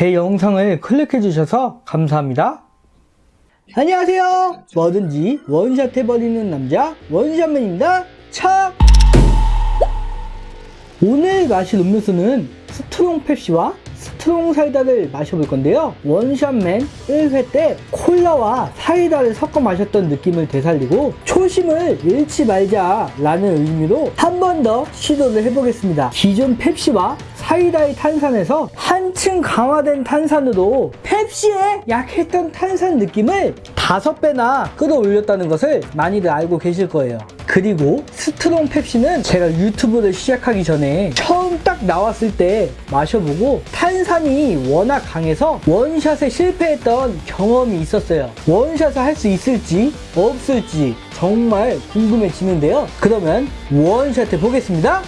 제 영상을 클릭해 주셔서 감사합니다. 안녕하세요. 뭐든지 원샷 해버리는 남자 원샷맨입니다. 차! 오늘 마실 음료수는 스트롱 펩시와 스트롱 사이다를 마셔볼 건데요. 원샷맨 1회 때 콜라와 사이다를 섞어 마셨던 느낌을 되살리고 초심을 잃지 말자 라는 의미로 한 번 더 시도를 해보겠습니다. 기존 펩시와 사이다의 탄산에서 한층 강화된 탄산으로 펩시의 약했던 탄산 느낌을 다섯 배나 끌어올렸다는 것을 많이들 알고 계실 거예요. 그리고 스트롱 펩시는 제가 유튜브를 시작하기 전에 처음 딱 나왔을 때 마셔보고 탄산이 워낙 강해서 원샷에 실패했던 경험이 있었어요. 원샷을 할 수 있을지 없을지 정말 궁금해지는데요. 그러면 원샷 해 보겠습니다.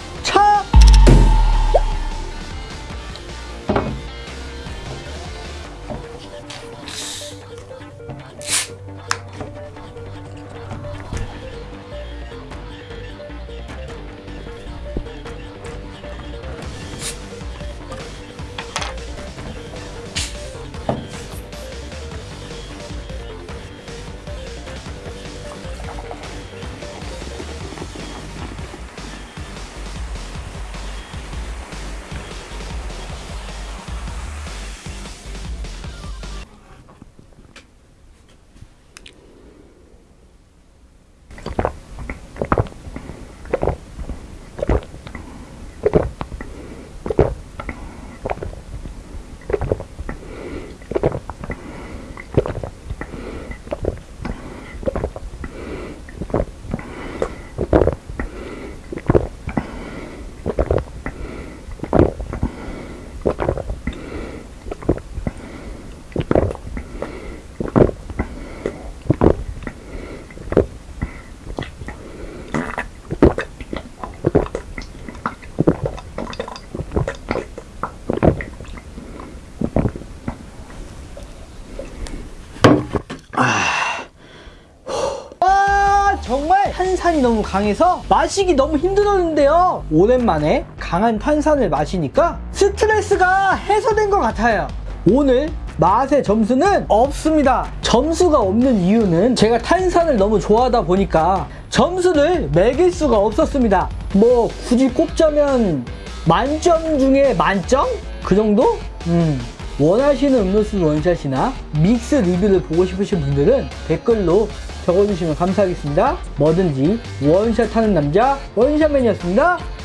아 정말 탄산이 너무 강해서 마시기 너무 힘들었는데요 오랜만에 강한 탄산을 마시니까 스트레스가 해소된 것 같아요 오늘 맛의 점수는 없습니다 점수가 없는 이유는 제가 탄산을 너무 좋아하다 보니까 점수를 매길 수가 없었습니다 뭐 굳이 꼽자면 만점 중에 만점? 그 정도? 음. 원하시는 음료수 원샷이나 믹스 리뷰를 보고 싶으신 분들은 댓글로 적어주시면 감사하겠습니다. 뭐든지 원샷 하는 남자 원샷맨이었습니다. 차!